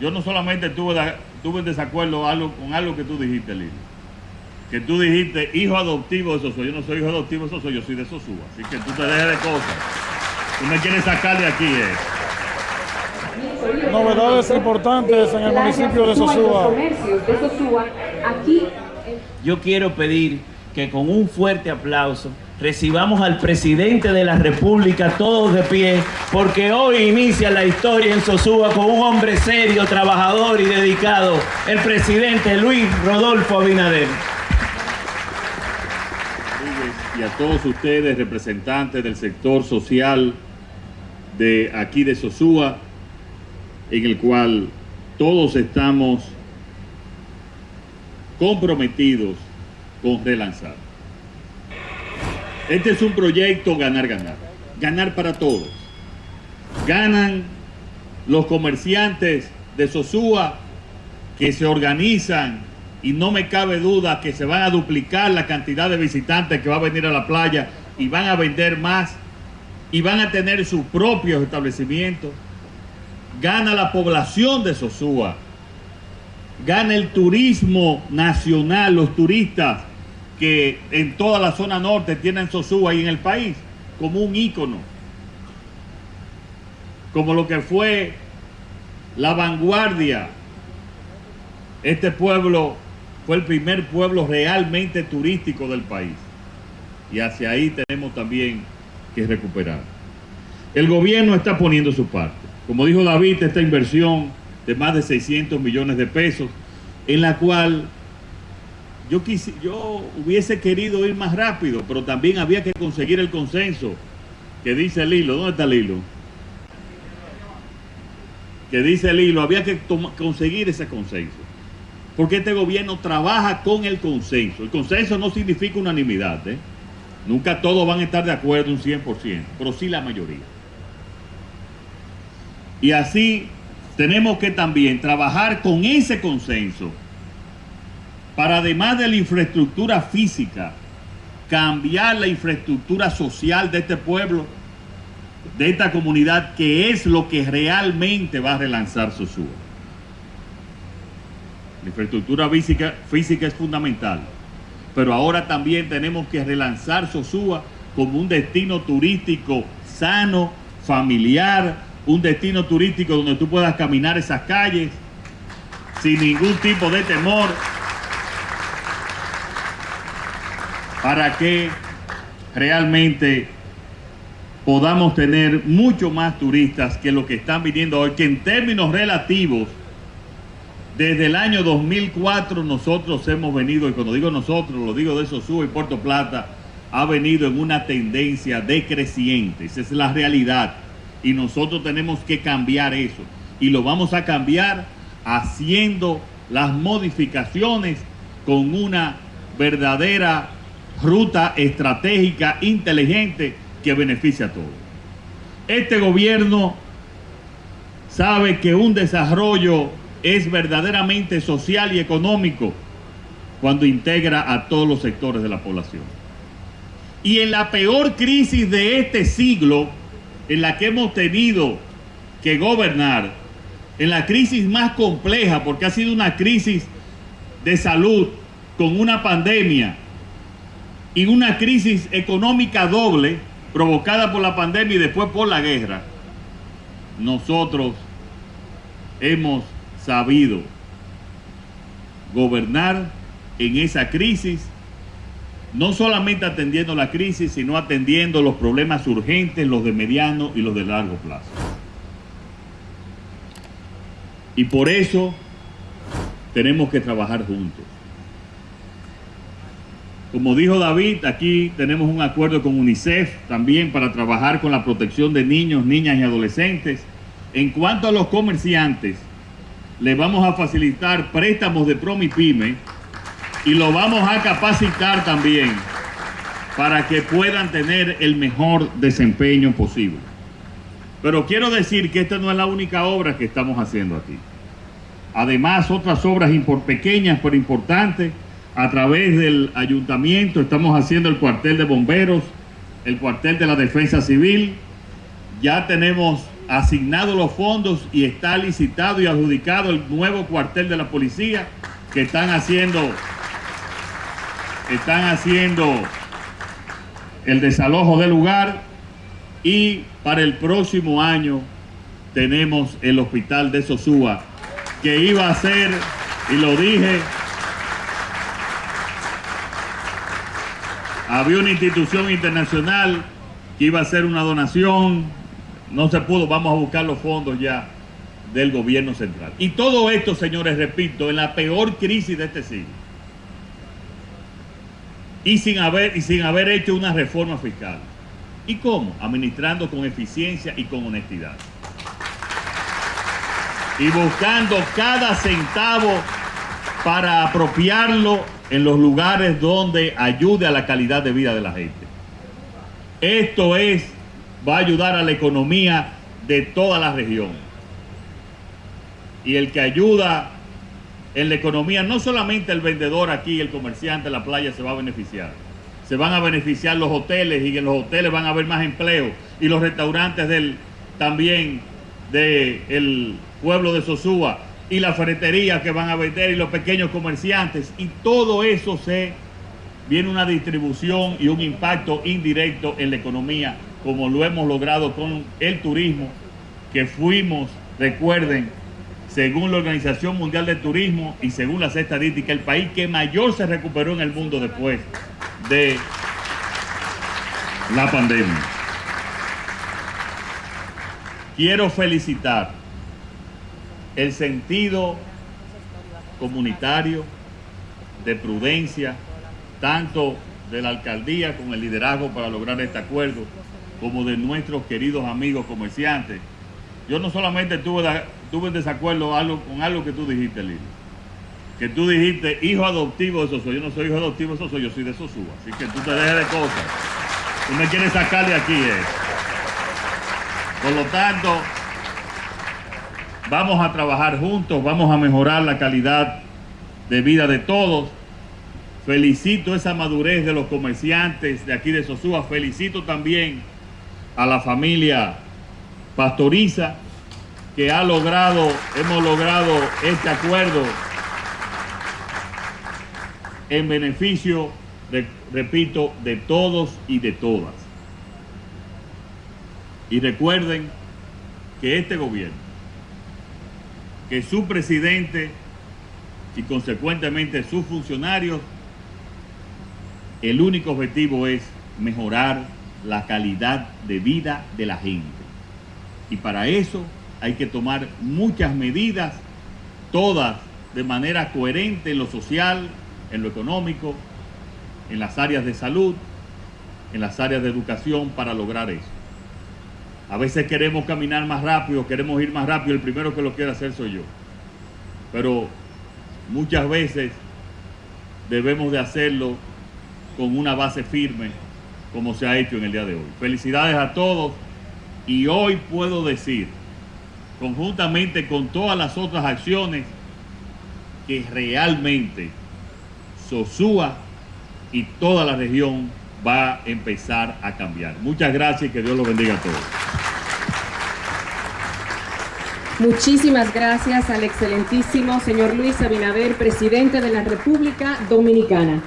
yo no solamente tuve, tuve en desacuerdo algo, con algo que tú dijiste, Lili. Que tú dijiste hijo adoptivo de Sosúa. Yo no soy hijo adoptivo de Sosúa, yo soy de Sosúa. Así que tú te dejes de cosas. Tú me quieres sacar de aquí, eh. Novedades importantes en el municipio de Sosúa. Yo quiero pedir que con un fuerte aplauso recibamos al presidente de la República todos de pie, porque hoy inicia la historia en Sosúa con un hombre serio, trabajador y dedicado, el presidente Luis Rodolfo Abinader. Y a todos ustedes, representantes del sector social de aquí de Sosúa, en el cual todos estamos comprometidos con relanzar. Este es un proyecto ganar-ganar, ganar para todos. Ganan los comerciantes de Sosúa que se organizan y no me cabe duda que se van a duplicar la cantidad de visitantes que va a venir a la playa y van a vender más y van a tener sus propios establecimientos. Gana la población de Sosúa, gana el turismo nacional, los turistas que en toda la zona norte tienen Sosúa y en el país como un ícono, como lo que fue la vanguardia. Este pueblo fue el primer pueblo realmente turístico del país y hacia ahí tenemos también que recuperar. El gobierno está poniendo su parte. Como dijo David, esta inversión de más de 600 millones de pesos, en la cual yo, yo hubiese querido ir más rápido, pero también había que conseguir el consenso que dice el hilo. ¿Dónde está el hilo? Que dice el hilo, había que conseguir ese consenso. Porque este gobierno trabaja con el consenso. El consenso no significa unanimidad. ¿eh? Nunca todos van a estar de acuerdo un 100%, pero sí la mayoría. Y así tenemos que también trabajar con ese consenso para además de la infraestructura física, cambiar la infraestructura social de este pueblo, de esta comunidad, que es lo que realmente va a relanzar Sosúa. La infraestructura física, es fundamental, pero ahora también tenemos que relanzar Sosúa como un destino turístico sano, familiar, un destino turístico donde tú puedas caminar esas calles sin ningún tipo de temor, para que realmente podamos tener mucho más turistas que lo que están viniendo hoy, que en términos relativos, desde el año 2004 nosotros hemos venido, y cuando digo nosotros, lo digo de Sosúa y Puerto Plata, ha venido en una tendencia decreciente, esa es la realidad, y nosotros tenemos que cambiar eso, y lo vamos a cambiar haciendo las modificaciones con una verdadera ruta estratégica inteligente que beneficia a todos. Este gobierno sabe que un desarrollo es verdaderamente social y económico cuando integra a todos los sectores de la población. Y en la peor crisis de este siglo, en la que hemos tenido que gobernar, en la crisis más compleja, porque ha sido una crisis de salud con una pandemia, y una crisis económica doble provocada por la pandemia y después por la guerra, nosotros hemos sabido gobernar en esa crisis, no solamente atendiendo la crisis, sino atendiendo los problemas urgentes, los de mediano y los de largo plazo. Y por eso tenemos que trabajar juntos. Como dijo David, aquí tenemos un acuerdo con UNICEF también para trabajar con la protección de niños, niñas y adolescentes. En cuanto a los comerciantes, les vamos a facilitar préstamos de Promipyme y lo vamos a capacitar también para que puedan tener el mejor desempeño posible. Pero quiero decir que esta no es la única obra que estamos haciendo aquí. Además, otras obras pequeñas pero importantes a través del ayuntamiento estamos haciendo el cuartel de bomberos, el cuartel de la defensa civil. Ya tenemos asignado los fondos y está licitado y adjudicado el nuevo cuartel de la policía que están haciendo están haciendo el desalojo del lugar y para el próximo año tenemos el hospital de Sosúa que iba a ser y lo dije había una institución internacional que iba a hacer una donación no se pudo, vamos a buscar los fondos ya del gobierno central. Y todo esto, señores, repito, en la peor crisis de este siglo. Y sin haber, y sin haber hecho una reforma fiscal. ¿Y cómo? Administrando con eficiencia y con honestidad. Y buscando cada centavo para apropiarlo en los lugares donde ayude a la calidad de vida de la gente. Esto es va a ayudar a la economía de toda la región. Y el que ayuda en la economía, no solamente el vendedor aquí, el comerciante, la playa se va a beneficiar. Se van a beneficiar los hoteles y en los hoteles van a haber más empleo. Y los restaurantes del, también del pueblo de Sosúa y la ferretería que van a vender y los pequeños comerciantes. Y todo eso se viene una distribución y un impacto indirecto en la economía como lo hemos logrado con el turismo, que fuimos, recuerden, según la Organización Mundial de Turismo y según las estadísticas, el país que mayor se recuperó en el mundo después de la pandemia. Quiero felicitar el sentido comunitario, de prudencia, tanto de la alcaldía con el liderazgo para lograr este acuerdo, como de nuestros queridos amigos comerciantes. Yo no solamente tuve, tuve desacuerdo con algo que tú dijiste, Lili, que tú dijiste hijo adoptivo de Sosúa. Yo no soy hijo adoptivo de Sosúa, yo soy de Sosúa. Así que tú te dejes de cosas. Tú me quieres sacar de aquí. Eh. Por lo tanto, vamos a trabajar juntos, vamos a mejorar la calidad de vida de todos. Felicito esa madurez de los comerciantes de aquí de Sosúa. Felicito también a la familia Pastoriza, que ha logrado, hemos logrado este acuerdo en beneficio, repito, de todos y de todas. Y recuerden que este gobierno, que su presidente y consecuentemente sus funcionarios, el único objetivo es mejorar la calidad de vida de la gente. Y para eso hay que tomar muchas medidas, todas de manera coherente en lo social, en lo económico, en las áreas de salud, en las áreas de educación para lograr eso. A veces queremos caminar más rápido, queremos ir más rápido, el primero que lo quiere hacer soy yo. Pero muchas veces debemos de hacerlo con una base firme como se ha hecho en el día de hoy. Felicidades a todos y hoy puedo decir, conjuntamente con todas las otras acciones, que realmente Sosúa y toda la región va a empezar a cambiar. Muchas gracias y que Dios los bendiga a todos. Muchísimas gracias al excelentísimo señor Luis Abinader, presidente de la República Dominicana.